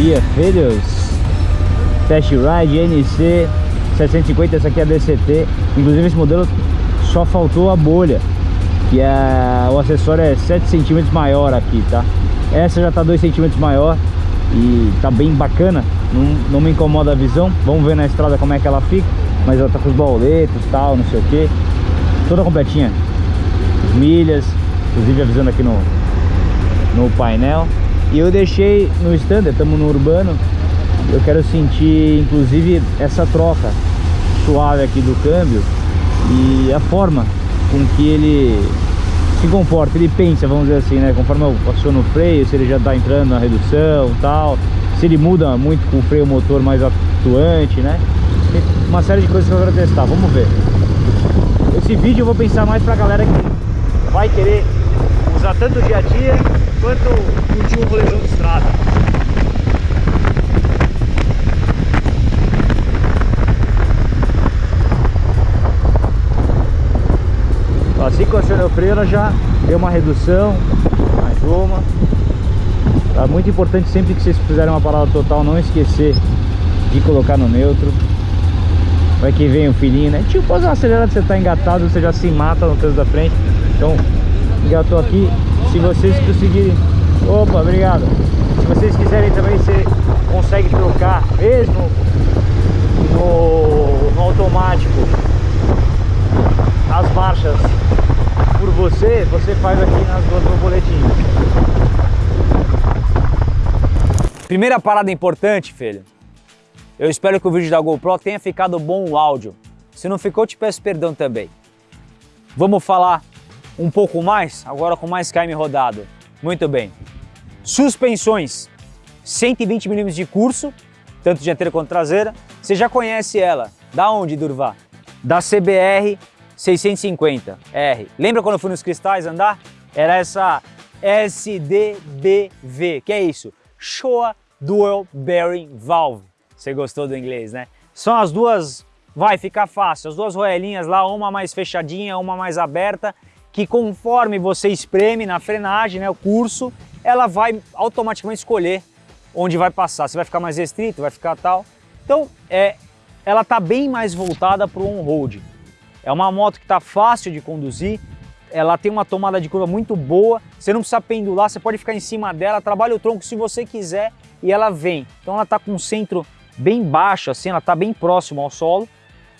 sabia. Filhos, Test Ride NC 750, essa aqui é a DCT. Inclusive esse modelo só faltou a bolha, que é, o acessório é 7 centímetros maior aqui, tá? Essa já tá 2 centímetros maior e tá bem bacana, não, não me incomoda a visão. Vamos ver na estrada como é que ela fica, mas ela tá com os boletos e tal, não sei o que. Toda completinha, as milhas, inclusive avisando aqui no, no painel. E eu deixei no standard, estamos no urbano, eu quero sentir inclusive essa troca suave aqui do câmbio e a forma com que ele se comporta, ele pensa, vamos dizer assim, né? Conforme eu aciono o freio, se ele já está entrando na redução tal, se ele muda muito com o freio motor mais atuante, né? Uma série de coisas que eu quero testar, vamos ver. Esse vídeo eu vou pensar mais pra galera que vai querer usar tanto dia a dia quanto curtir um rolezão de estrada. Assim que eu acionei o freio, ela já deu uma redução, mais uma. Tá muito importante sempre que vocês fizerem uma parada total, não esquecer de colocar no neutro. Vai que vem o filhinho, né? Tipo, pode acelerar você tá engatado, você já se mata no trânsito da frente. Então, engatou aqui. Se vocês conseguirem... Opa, obrigado. Se vocês quiserem também, você consegue trocar mesmo no, no automático as marchas por você, você faz aqui nas duas borboletinhas. Primeira parada importante, filho. Eu espero que o vídeo da GoPro tenha ficado bom o áudio. Se não ficou, te peço perdão também. Vamos falar um pouco mais, agora com mais KM rodado. Muito bem. Suspensões, 120 mm de curso, tanto dianteira quanto traseira. Você já conhece ela. Da onde, Durvá? Da CBR 650R. Lembra quando eu fui nos cristais andar? Era essa SDBV, que é isso? Showa Dual Bearing Valve. Você gostou do inglês, né? São as duas, vai ficar fácil, as duas roelinhas lá, uma mais fechadinha, uma mais aberta, que conforme você espreme na frenagem, né, o curso, ela vai automaticamente escolher onde vai passar. Se vai ficar mais restrito, vai ficar tal. Então, é, ela está bem mais voltada para o on-road. É uma moto que está fácil de conduzir, ela tem uma tomada de curva muito boa, você não precisa pendular, você pode ficar em cima dela, trabalha o tronco se você quiser e ela vem. Então ela está com um centro bem baixo, assim, ela está bem próximo ao solo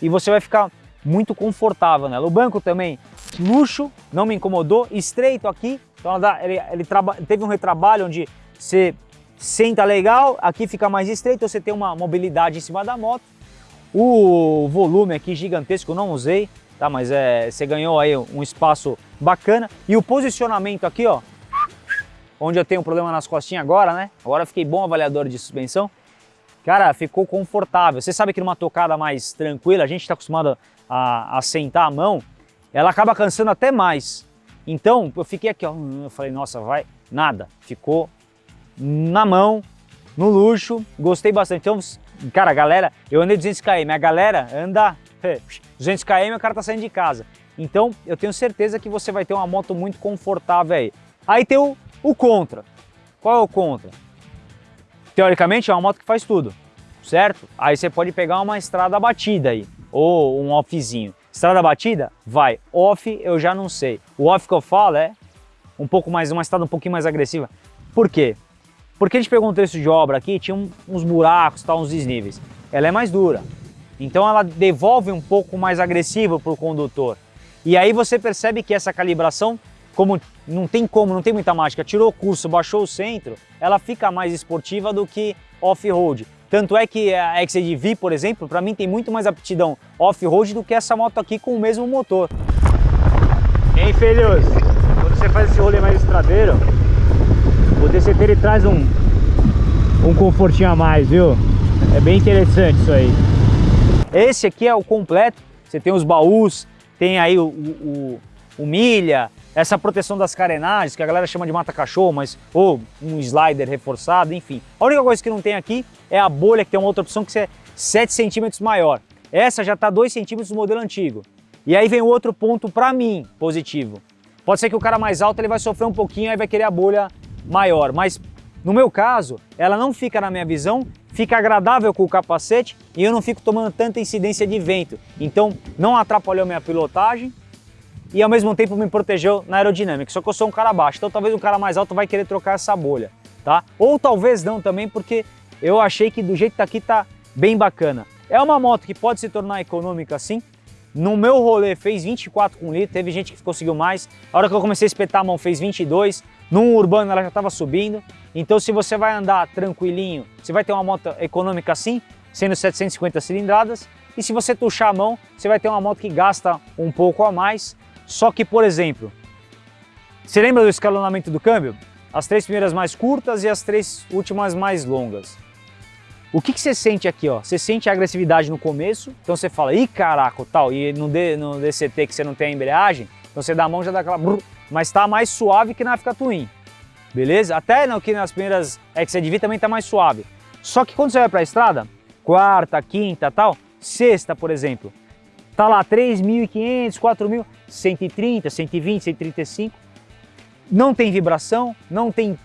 e você vai ficar muito confortável nela. O banco também, luxo, não me incomodou, estreito aqui, então ele, ele teve um retrabalho onde você senta legal, aqui fica mais estreito, você tem uma mobilidade em cima da moto o volume aqui gigantesco eu não usei, tá? Mas é, você ganhou aí um espaço bacana. E o posicionamento aqui, ó, onde eu tenho um problema nas costinhas agora, né? Agora fiquei bom avaliador de suspensão. Cara, ficou confortável. Você sabe que numa tocada mais tranquila, a gente está acostumado a, a sentar a mão, ela acaba cansando até mais. Então, eu fiquei aqui, ó, eu falei, nossa, vai, nada. Ficou na mão, no luxo, gostei bastante. Então, Cara, galera, eu andei 200 km, a galera anda 200 km, o cara tá saindo de casa. Então, eu tenho certeza que você vai ter uma moto muito confortável aí. Aí tem o, o contra. Qual é o contra? Teoricamente é uma moto que faz tudo, certo? Aí você pode pegar uma estrada batida aí, ou um offzinho. Estrada batida? Vai. Off eu já não sei. O off que eu falo é um pouco mais, uma estrada um pouquinho mais agressiva. Por quê? Porque a gente pegou um trecho de obra aqui, tinha uns buracos, tal, uns desníveis. Ela é mais dura, então ela devolve um pouco mais agressivo para o condutor. E aí você percebe que essa calibração, como não tem como, não tem muita mágica, tirou o curso, baixou o centro, ela fica mais esportiva do que off-road. Tanto é que a XADV, por exemplo, para mim tem muito mais aptidão off-road do que essa moto aqui com o mesmo motor. Hein, filhos? Quando você faz esse rolê mais estradeiro, o DCT ele traz um, um confortinho a mais, viu? É bem interessante isso aí. Esse aqui é o completo, você tem os baús, tem aí o, o, o milha, essa proteção das carenagens, que a galera chama de mata-cachorro, mas ou um slider reforçado, enfim. A única coisa que não tem aqui é a bolha, que tem uma outra opção que é 7 centímetros maior. Essa já está 2 centímetros no modelo antigo. E aí vem o outro ponto para mim positivo. Pode ser que o cara mais alto ele vai sofrer um pouquinho, aí vai querer a bolha maior, mas no meu caso, ela não fica na minha visão, fica agradável com o capacete e eu não fico tomando tanta incidência de vento. Então não atrapalhou minha pilotagem e ao mesmo tempo me protegeu na aerodinâmica. Só que eu sou um cara baixo, então talvez um cara mais alto vai querer trocar essa bolha, tá? Ou talvez não também, porque eu achei que do jeito que tá aqui tá bem bacana. É uma moto que pode se tornar econômica sim. No meu rolê fez 24 com litro, teve gente que conseguiu mais. A hora que eu comecei a espetar a mão fez 22. Num urbano ela já estava subindo. Então se você vai andar tranquilinho, você vai ter uma moto econômica assim, sendo 750 cilindradas. E se você tuchar a mão, você vai ter uma moto que gasta um pouco a mais. Só que, por exemplo, você lembra do escalonamento do câmbio? As três primeiras mais curtas e as três últimas mais longas. O que, que você sente aqui? Ó? Você sente a agressividade no começo, então você fala, ih caraca, tal, e no, D, no DCT que você não tem a embreagem, então você dá a mão já dá aquela brrr, mas tá mais suave que na Africa Twin, beleza? Até no, que nas primeiras XCDV também tá mais suave. Só que quando você vai para a estrada, quarta, quinta, tal, sexta, por exemplo, tá lá 3.500, 4.000, 130, 120, 135, não tem vibração, não tem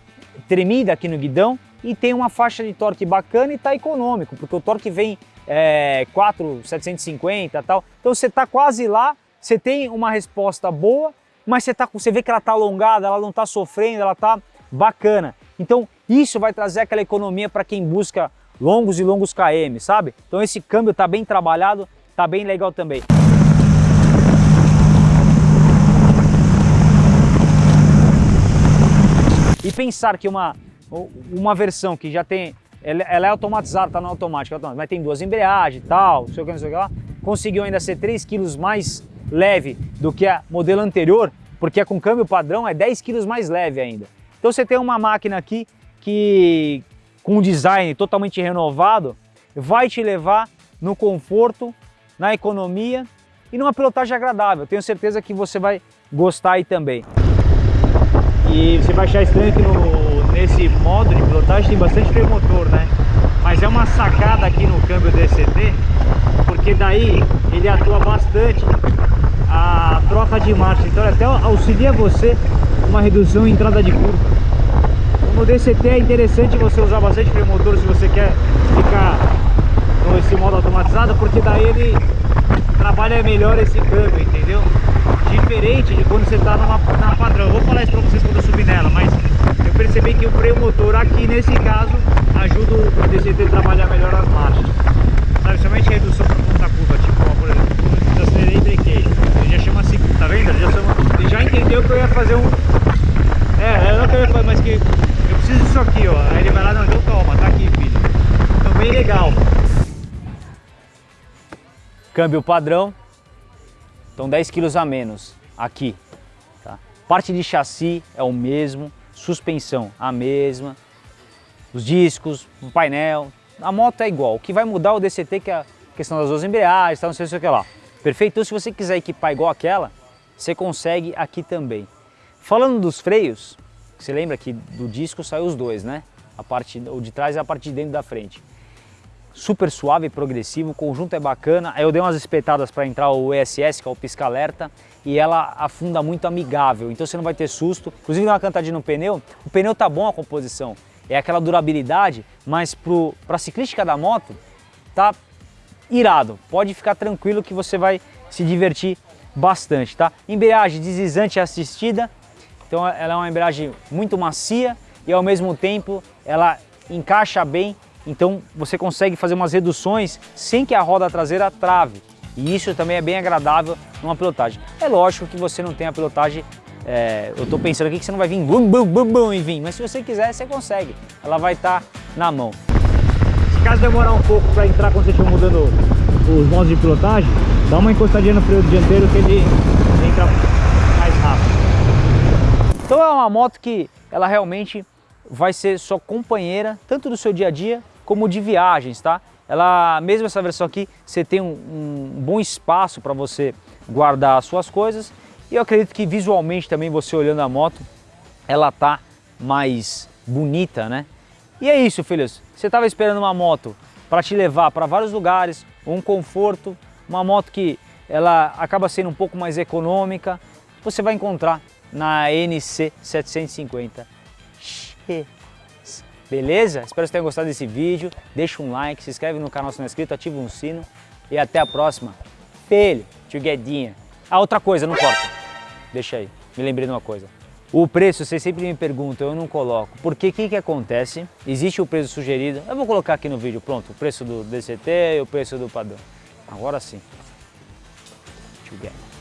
tremida aqui no guidão, e tem uma faixa de torque bacana e está econômico, porque o torque vem é, 4,750 e tal. Então você está quase lá, você tem uma resposta boa, mas você, tá, você vê que ela está alongada, ela não está sofrendo, ela está bacana. Então isso vai trazer aquela economia para quem busca longos e longos KM, sabe? Então esse câmbio está bem trabalhado, está bem legal também. E pensar que uma uma versão que já tem, ela, é automatizada, está no automático, mas tem duas embreagens e tal, não sei o que, não sei o que lá, conseguiu ainda ser 3 kg mais leve do que a modelo anterior, porque é com câmbio padrão é 10 kg mais leve ainda. Então você tem uma máquina aqui que com um design totalmente renovado vai te levar no conforto, na economia e numa pilotagem agradável. Tenho certeza que você vai gostar aí também. E você vai achar estranho que no nesse modo de pilotagem tem bastante freio motor, né? Mas é uma sacada aqui no câmbio DCT, porque daí ele atua bastante a troca de marcha, então até auxilia você uma redução em entrada de curva. No DCT é interessante você usar bastante freio motor se você quer ficar nesse modo automatizado, porque daí ele trabalha melhor esse câmbio, entendeu? Diferente de quando você está numa, na padrão. Eu vou falar isso para vocês quando eu subir nela, mas percebi que o freio motor aqui, nesse caso, ajuda o DCT a trabalhar melhor as marchas. Sabe, somente redução para ponta curva, tipo, ó, por exemplo, quando eu acelerei e brequei. Ele já chama assim, tá vendo? Ele já, chama, ele já entendeu que eu ia fazer um... É, é não que eu ia fazer, mas que eu preciso disso aqui, ó. Aí ele vai lá, não, então toma, tá aqui, filho. Então bem legal. Câmbio padrão, então 10 kg a menos aqui. Tá? Parte de chassi é o mesmo, suspensão a mesma, os discos, o painel, a moto é igual. O que vai mudar é o DCT que é a questão das duas embreagens, não sei o que lá. Perfeito? Então se você quiser equipar igual aquela, você consegue aqui também. Falando dos freios, você lembra que do disco saiu os dois, né? A parte o de trás e a parte de dentro da frente. Super suave e progressivo, o conjunto é bacana. Eu dei umas espetadas para entrar o ESS, que é o pisca-alerta, e ela afunda muito amigável, então você não vai ter susto. Inclusive dá uma cantadinha no pneu, o pneu tá bom a composição, é aquela durabilidade, mas para a ciclística da moto tá irado. Pode ficar tranquilo que você vai se divertir bastante, tá? Embreagem deslizante assistida, então ela é uma embreagem muito macia e ao mesmo tempo ela encaixa bem, então você consegue fazer umas reduções sem que a roda traseira trave. E isso também é bem agradável numa pilotagem. É lógico que você não tem a pilotagem, é, eu estou pensando aqui que você não vai vir bum, bum, bum, bum e vir, mas se você quiser, você consegue. Ela vai estar tá na mão. Se caso demorar um pouco para entrar quando você estiver mudando os modos de pilotagem, dá uma encostadinha no freio dianteiro que ele entra mais rápido. Então é uma moto que ela realmente vai ser sua companheira, tanto do seu dia a dia como de viagens, tá? Ela, mesmo essa versão aqui, você tem um, um bom espaço para você guardar as suas coisas e eu acredito que visualmente também você olhando a moto, ela tá mais bonita, né? E é isso, filhos. Você estava esperando uma moto para te levar para vários lugares, um conforto, uma moto que ela acaba sendo um pouco mais econômica, você vai encontrar na NC 750 X. Beleza? Espero que tenham gostado desse vídeo. Deixa um like, se inscreve no canal se não é inscrito, ativa um sino. E até a próxima. Filho, tchuguedinha. Ah, outra coisa, não corta. Deixa aí, me lembrei de uma coisa. O preço, vocês sempre me perguntam, eu não coloco. Porque o que, que acontece? Existe o preço sugerido. Eu vou colocar aqui no vídeo, pronto. O preço do DCT e o preço do padrão. Agora sim. Together.